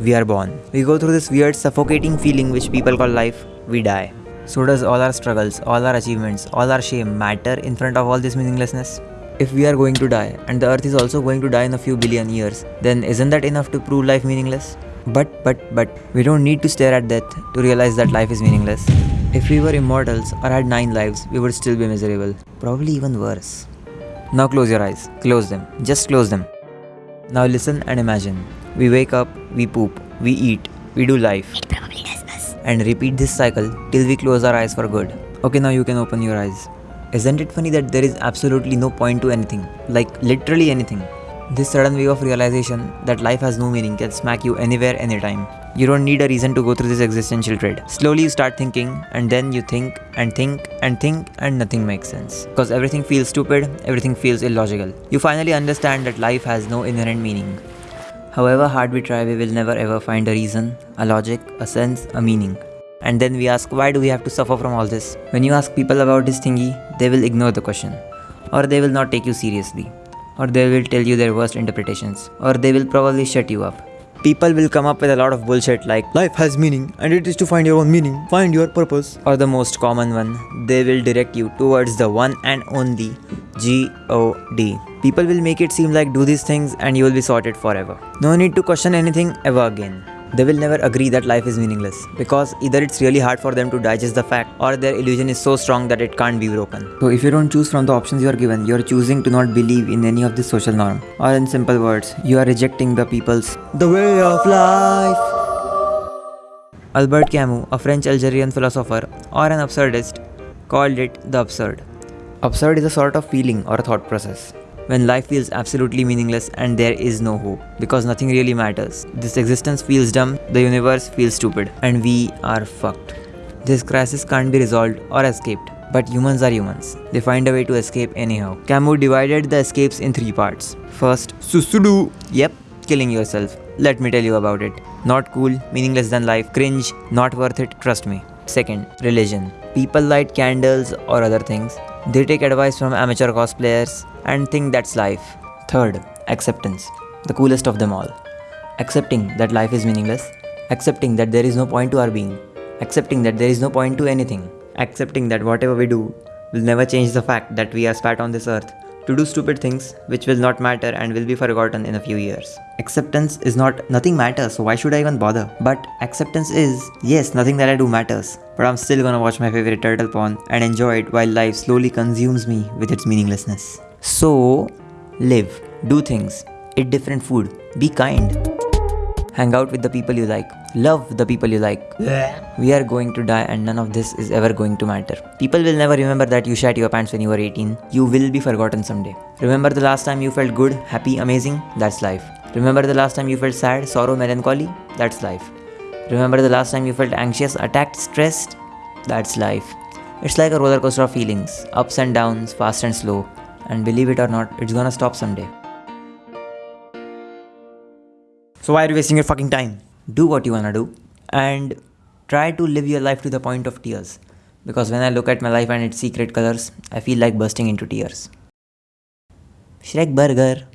we are born. We go through this weird, suffocating feeling which people call life, we die. So, does all our struggles, all our achievements, all our shame matter in front of all this meaninglessness? If we are going to die, and the earth is also going to die in a few billion years, then isn't that enough to prove life meaningless? But, but, but, we don't need to stare at death to realize that life is meaningless. If we were immortals or had nine lives, we would still be miserable. Probably even worse. Now close your eyes. Close them. Just close them. Now listen and imagine. We wake up, we poop, we eat, we do life. It probably does us. And repeat this cycle till we close our eyes for good. Okay, now you can open your eyes. Isn't it funny that there is absolutely no point to anything? Like, literally anything. This sudden wave of realization that life has no meaning can smack you anywhere, anytime. You don't need a reason to go through this existential dread. Slowly you start thinking, and then you think and think and think, and nothing makes sense. Because everything feels stupid, everything feels illogical. You finally understand that life has no inherent meaning. However hard we try, we will never ever find a reason, a logic, a sense, a meaning. And then we ask, why do we have to suffer from all this? When you ask people about this thingy, they will ignore the question. Or they will not take you seriously. Or they will tell you their worst interpretations. Or they will probably shut you up. People will come up with a lot of bullshit like, life has meaning and it is to find your own meaning, find your purpose. Or the most common one, they will direct you towards the one and only G-O-D. People will make it seem like do these things and you will be sorted forever. No need to question anything ever again. They will never agree that life is meaningless because either it's really hard for them to digest the fact or their illusion is so strong that it can't be broken. So if you don't choose from the options you are given, you are choosing to not believe in any of the social norm. Or in simple words, you are rejecting the people's the way of life. Albert Camus, a French Algerian philosopher or an absurdist, called it the absurd. Absurd is a sort of feeling or a thought process when life feels absolutely meaningless and there is no hope because nothing really matters. This existence feels dumb, the universe feels stupid, and we are fucked. This crisis can't be resolved or escaped. But humans are humans. They find a way to escape anyhow. Camus divided the escapes in three parts. First, Susudu. Yep, killing yourself. Let me tell you about it. Not cool, meaningless than life, cringe, not worth it, trust me. Second, religion. People light candles or other things. They take advice from amateur cosplayers and think that's life. Third, acceptance. The coolest of them all. Accepting that life is meaningless. Accepting that there is no point to our being. Accepting that there is no point to anything. Accepting that whatever we do will never change the fact that we are spat on this earth to do stupid things which will not matter and will be forgotten in a few years. Acceptance is not nothing matters, so why should I even bother? But acceptance is yes, nothing that I do matters. But I'm still gonna watch my favorite turtle porn and enjoy it while life slowly consumes me with its meaninglessness. So, live, do things, eat different food, be kind, hang out with the people you like, love the people you like. We are going to die and none of this is ever going to matter. People will never remember that you shat your pants when you were 18. You will be forgotten someday. Remember the last time you felt good, happy, amazing? That's life. Remember the last time you felt sad, sorrow, melancholy? That's life. Remember the last time you felt anxious, attacked, stressed? That's life. It's like a roller coaster of feelings, ups and downs, fast and slow. And believe it or not, it's gonna stop someday. So why are you wasting your fucking time? Do what you wanna do and try to live your life to the point of tears. Because when I look at my life and its secret colors, I feel like bursting into tears. Shrek Burger.